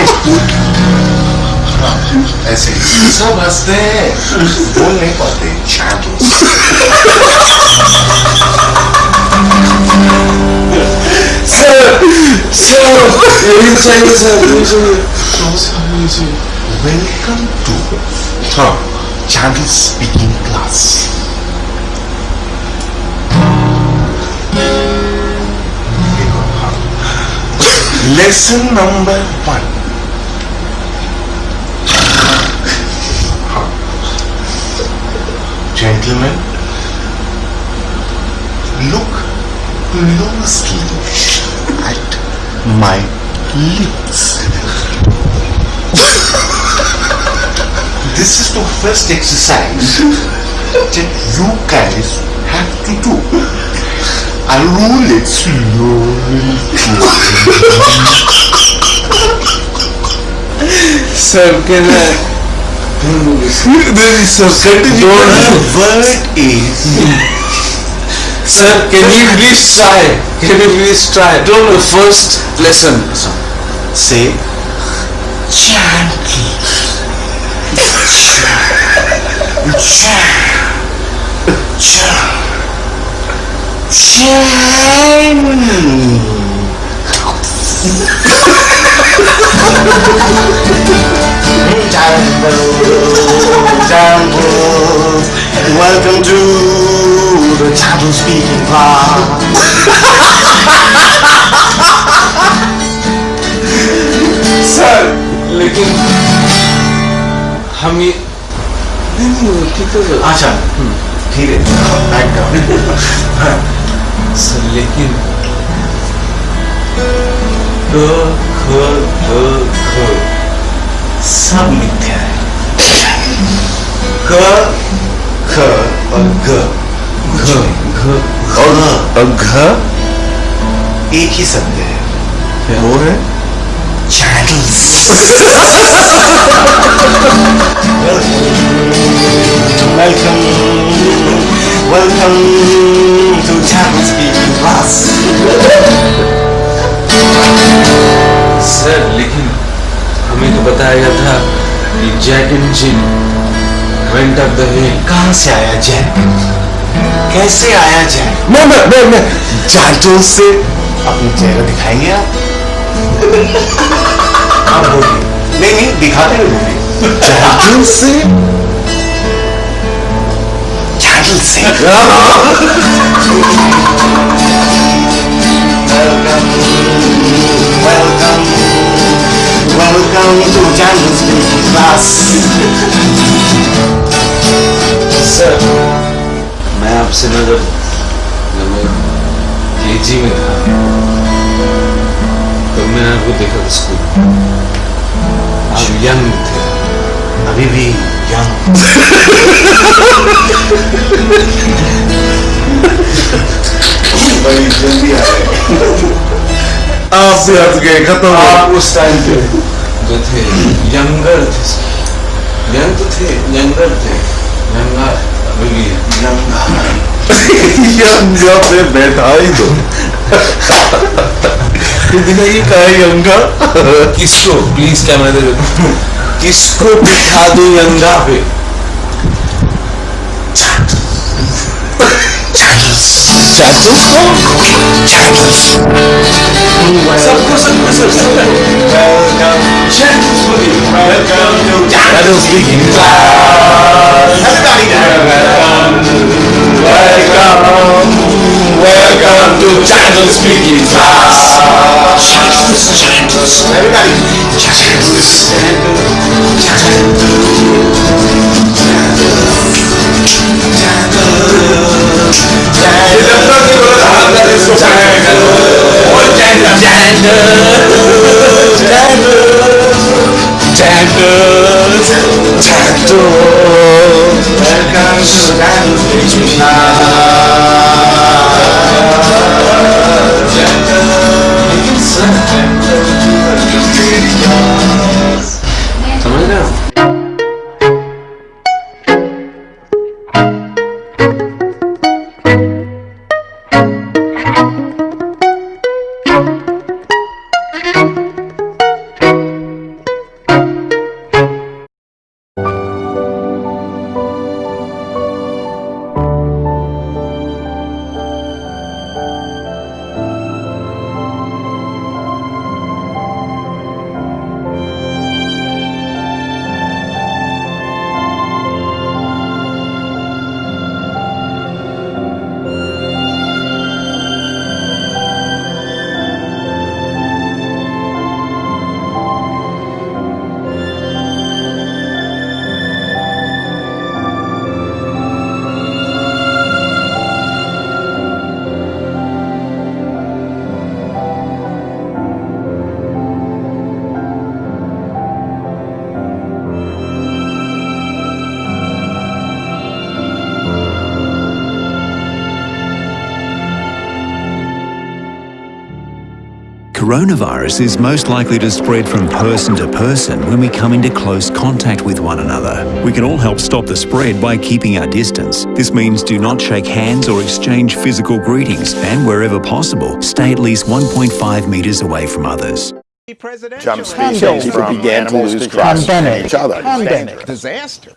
I Sebastião, vou Só bater, tchau. Sir, sir, you Welcome to huh, Jungle Speaking Class. Lesson number one. Gentlemen, look closely at my lips. this is the first exercise that you guys have to do. I'll roll it slowly. Sir can I sir The don't word is sir can you please try? Can you please try? Don't the first lesson. say gently. Welcome to the Channel Speaking Class. Sir लेकिन हम ये नहीं नहीं वो ठीक है sir. अच्छा ठीक है बैक डाउन सर लेकिन क ख ग घ सब मिथ्या है क एक ही शब्द है वो है चैनल्स वेलकम सर लेकिन हमें तो बताया गया था कि जैक एंड जिन वेंट दही कहाँ से आया जैन? कैसे आया जैन? मैं मैं मैं मैं। जाटों से अपना चेहरा दिखाएँगे आप? आप बोलिए। नहीं नहीं दिखाते दे बोलिए जाजो से? जाजो से? आपसे ना जब जब मैं केजी में था। तो मैंने आपको देखा था स्कूल। आप यंग थे। अभी भी यंग। बड़ी जल्दी आ रहे आप भी हंस गए खत्म आप उस टाइम पे जो थे यंगर थे यंग तो थे यंगर थे यंगा अभी भी है यंगा पे बैठा ही दो ये कहा यंगा किसको प्लीज़ कैमरा दे किसको बिठा दो यंगा पे चैटल्स को सबको सबको सब वेलकम चैटल्स बोलिए welcome that is speaking loud. Everybody now. Welcome, welcome to Chandler Speaking Class. Chandler's, Chandler's. Everybody. Chandler's, Chandler's, Chandler's. Chandler's. Chandler's. Chandler's. 太多我感受感 Coronavirus is most likely to spread from person to person when we come into close contact with one another. We can all help stop the spread by keeping our distance. This means do not shake hands or exchange physical greetings, and wherever possible, stay at least 1.5 metres away from others. Jump species began to lose trust in each other. Pandemic. Disaster.